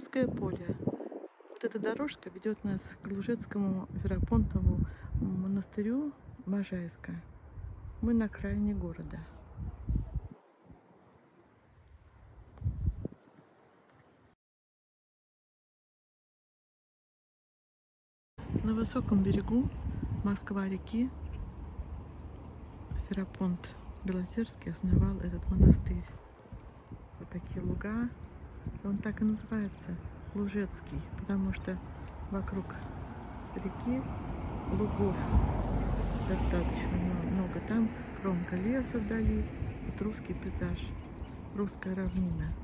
Петровское поле. Вот эта дорожка ведет нас к Лужецкому Веропонтову монастырю Можайска. Мы на окраине города. На высоком берегу Москва реки Ферапонт Белозерский основал этот монастырь. Вот такие луга. Он так и называется Лужецкий, потому что вокруг реки лугов достаточно много. Там кромка леса вдали, вот русский пейзаж, русская равнина.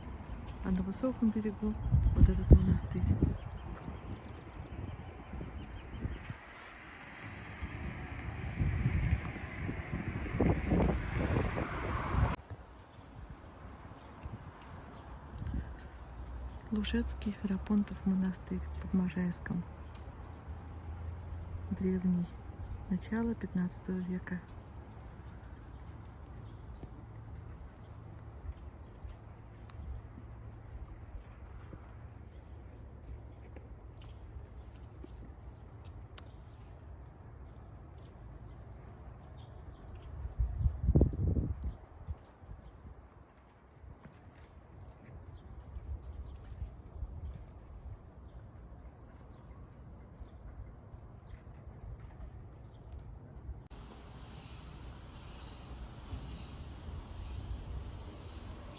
А на высоком берегу вот этот монастырь. Лужецкий Ферапонтов монастырь под Можайском. Древний. Начало 15 века.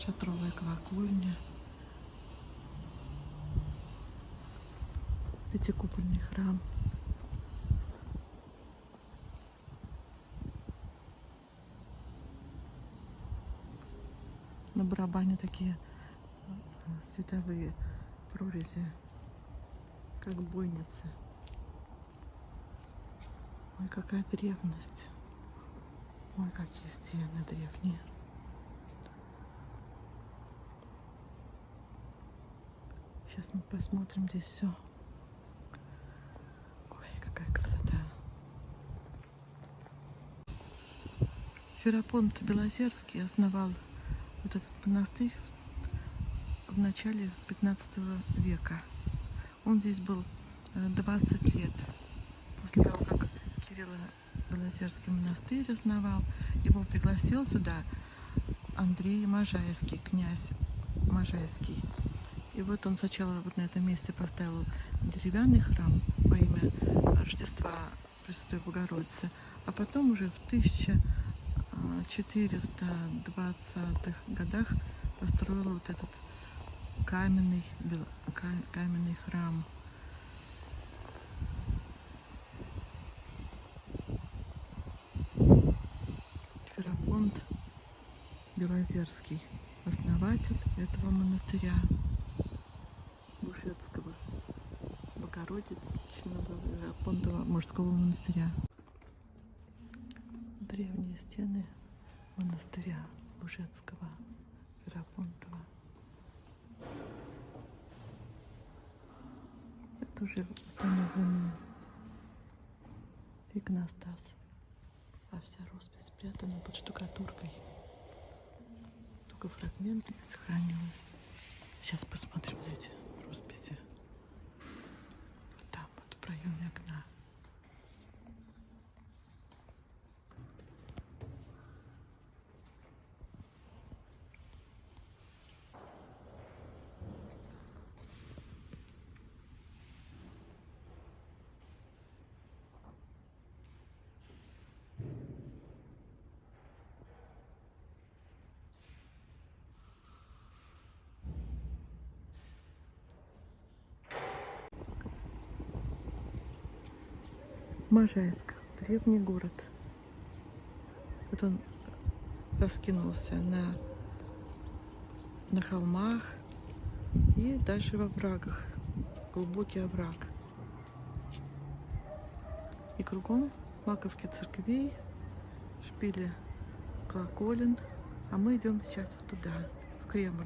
Шатровая колокольня, пятикупольный храм. На барабане такие э, световые прорези, как бойницы. Ой, какая древность. Ой, какие стены древние. Сейчас мы посмотрим здесь все. Ой, какая красота. Ферапонт Белозерский основал вот этот монастырь в начале 15 века. Он здесь был 20 э, лет. После того, как Кирилл Белозерский монастырь основал, его пригласил сюда Андрей Можайский, князь Можайский. И вот он сначала вот на этом месте поставил деревянный храм во имя Рождества Пресвятой Богородицы, а потом уже в 1420-х годах построил вот этот каменный, каменный храм. Ферапонт Белозерский, основатель этого монастыря. Бушетского, Богородицкого, Понтова мужского монастыря. Древние стены монастыря Лужецкого, Ферапонтова. Это уже установленный иконостас, а вся роспись спрятана под штукатуркой. Только фрагменты сохранилось. Сейчас посмотрим эти росписи. Вот там, вот в проеме окна. Можайск, древний город. Вот он раскинулся на, на холмах и дальше во врагах. Глубокий овраг. И кругом маковки церквей, шпили колоколен. А мы идем сейчас вот туда, в Кремль.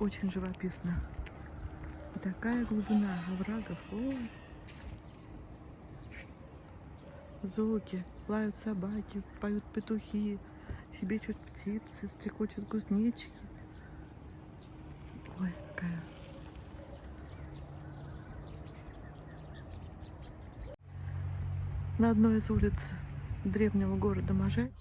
Очень живописно. И такая глубина оврагов. Ой. Звуки. Лают собаки, поют петухи. щебечут птицы, стрекочут кузнечики. Ой, какая. На одной из улиц древнего города Можай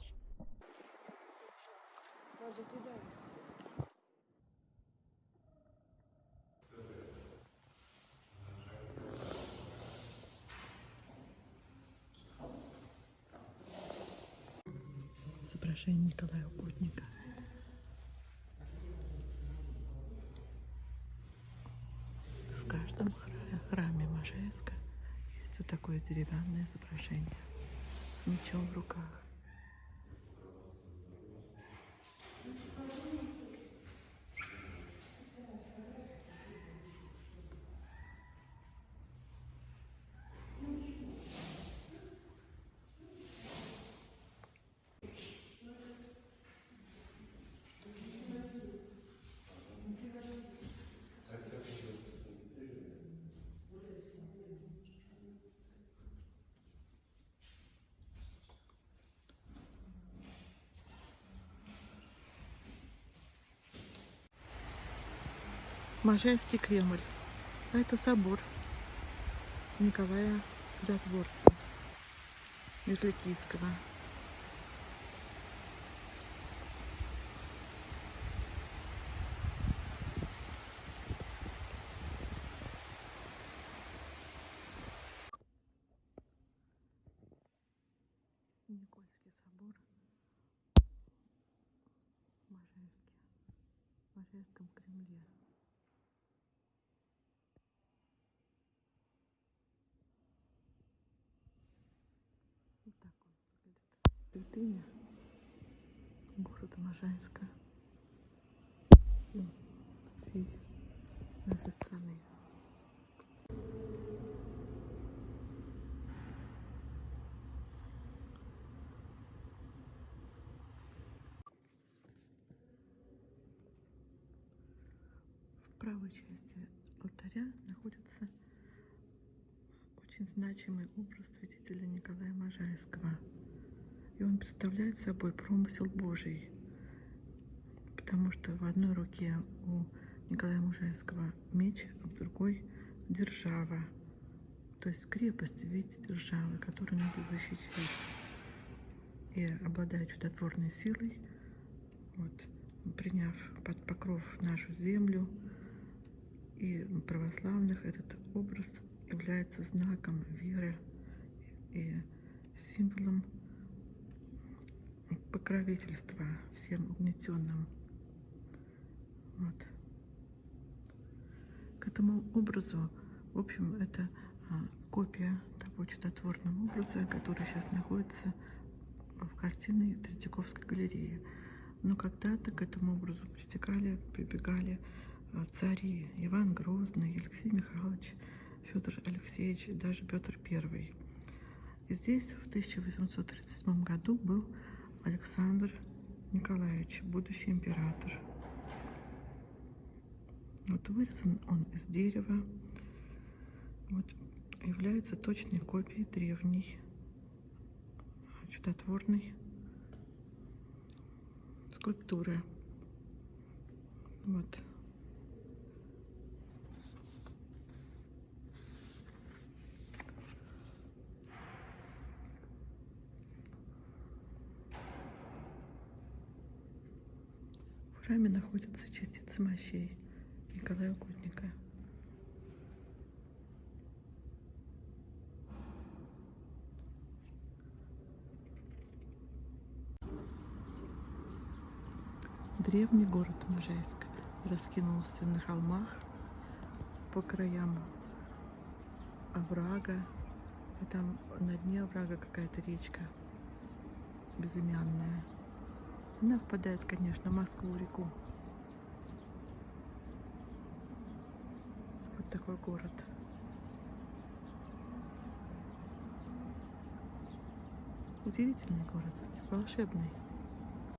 изображение Николая Угодника. В каждом хра- храме Можайска есть вот такое деревянное изображение с мечом в руках. Можайский Кремль. А это собор Николая Чудотворца Мерзликийского. Никольский собор в в Можайском Кремле. Вот так он выглядит. Святыня города Можайска всей нашей страны. В правой части алтаря находится очень значимый образ святителя Николая Можайского. И он представляет собой промысел Божий, потому что в одной руке у Николая Можайского меч, а в другой держава, то есть крепость в виде державы, которую надо защищать. И обладая чудотворной силой, вот, приняв под покров нашу землю и православных, этот образ является знаком веры и символом покровительства всем угнетенным. Вот. К этому образу, в общем, это а, копия того чудотворного образа, который сейчас находится в картине Третьяковской галереи. Но когда-то к этому образу притекали, прибегали а, цари Иван Грозный, Алексей Михайлович, Федор Алексеевич и даже Петр I. И здесь в 1837 году был Александр Николаевич, будущий император. Вот вырезан он из дерева. Вот является точной копией древней чудотворной скульптуры. Вот. В храме находятся частицы мощей Николая Угодника. Древний город Можайск раскинулся на холмах по краям оврага. И там на дне оврага какая-то речка безымянная. Она впадает, конечно, в Москву-реку. Вот такой город. Удивительный город, волшебный.